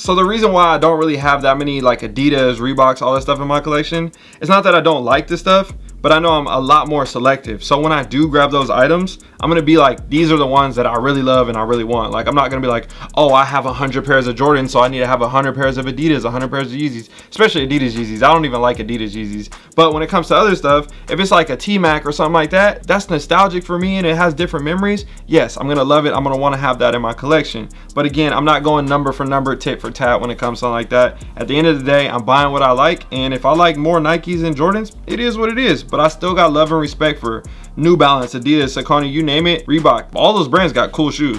So the reason why I don't really have that many like Adidas, Reeboks, all that stuff in my collection, it's not that I don't like this stuff, but I know I'm a lot more selective. So when I do grab those items, I'm gonna be like, these are the ones that I really love and I really want. Like I'm not gonna be like, oh, I have a hundred pairs of Jordans, so I need to have a hundred pairs of Adidas, a hundred pairs of Yeezys, especially Adidas Yeezys. I don't even like Adidas Yeezys. But when it comes to other stuff, if it's like a T-Mac or something like that, that's nostalgic for me and it has different memories. Yes, I'm gonna love it. I'm gonna wanna have that in my collection. But again, I'm not going number for number, tit for tat when it comes to like that. At the end of the day, I'm buying what I like. And if I like more Nikes and Jordans, it is what it is but I still got love and respect for New Balance, Adidas, Saucony, you name it, Reebok. All those brands got cool shoes.